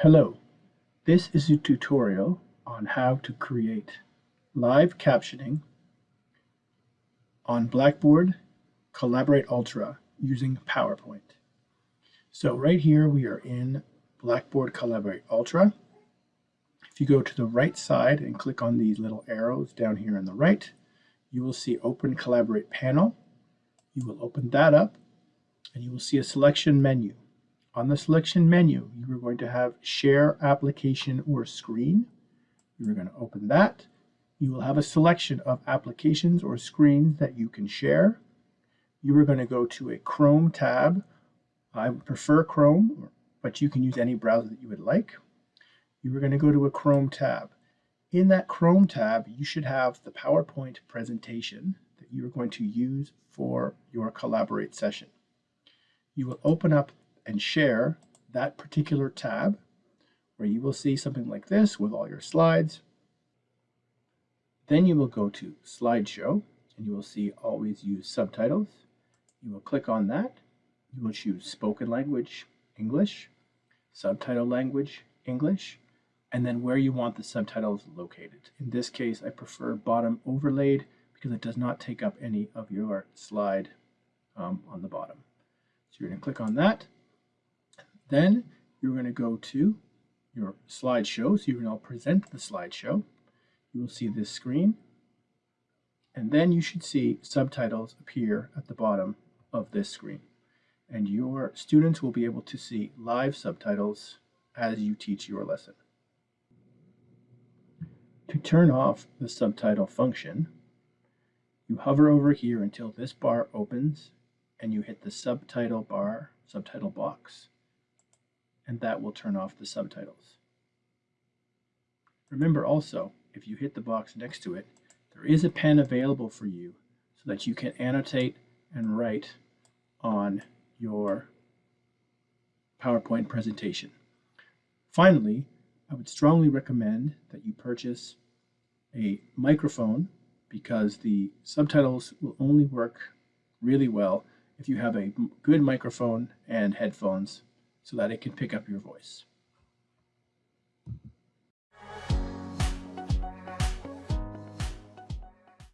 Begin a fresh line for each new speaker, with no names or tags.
Hello, this is a tutorial on how to create live captioning on Blackboard Collaborate Ultra using PowerPoint. So right here we are in Blackboard Collaborate Ultra. If you go to the right side and click on these little arrows down here on the right, you will see Open Collaborate Panel. You will open that up and you will see a selection menu. On the selection menu, you are going to have Share Application or Screen. You are going to open that. You will have a selection of applications or screens that you can share. You are going to go to a Chrome tab. I prefer Chrome, but you can use any browser that you would like. You are going to go to a Chrome tab. In that Chrome tab, you should have the PowerPoint presentation that you are going to use for your Collaborate session. You will open up and share that particular tab where you will see something like this with all your slides. Then you will go to slideshow and you will see always use subtitles. You will click on that. You will choose spoken language, English, subtitle language, English, and then where you want the subtitles located. In this case, I prefer bottom overlaid because it does not take up any of your slide um, on the bottom. So you're going to click on that. Then you're going to go to your slideshow. So you can now present the slideshow. You will see this screen. And then you should see subtitles appear at the bottom of this screen. And your students will be able to see live subtitles as you teach your lesson. To turn off the subtitle function, you hover over here until this bar opens and you hit the subtitle bar, subtitle box and that will turn off the subtitles. Remember also, if you hit the box next to it, there is a pen available for you so that you can annotate and write on your PowerPoint presentation. Finally, I would strongly recommend that you purchase a microphone because the subtitles will only work really well if you have a good microphone and headphones so that it can pick up your voice.